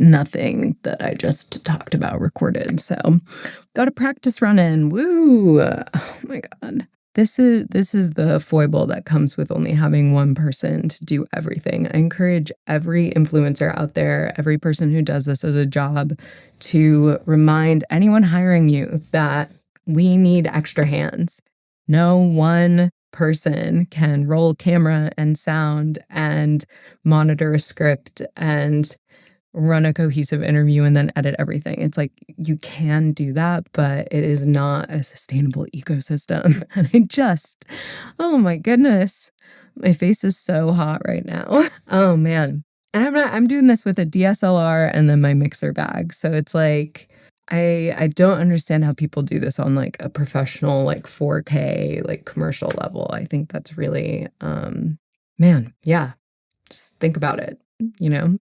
nothing that I just talked about recorded. So got a practice run in. Woo! Oh my god. This is this is the foible that comes with only having one person to do everything. I encourage every influencer out there, every person who does this as a job to remind anyone hiring you that we need extra hands. No one person can roll camera and sound and monitor a script and run a cohesive interview and then edit everything. It's like you can do that, but it is not a sustainable ecosystem. And I just, oh my goodness, my face is so hot right now. Oh man. And I'm not, I'm doing this with a DSLR and then my mixer bag. So it's like, I I don't understand how people do this on like a professional like 4K like commercial level. I think that's really um man, yeah. Just think about it, you know?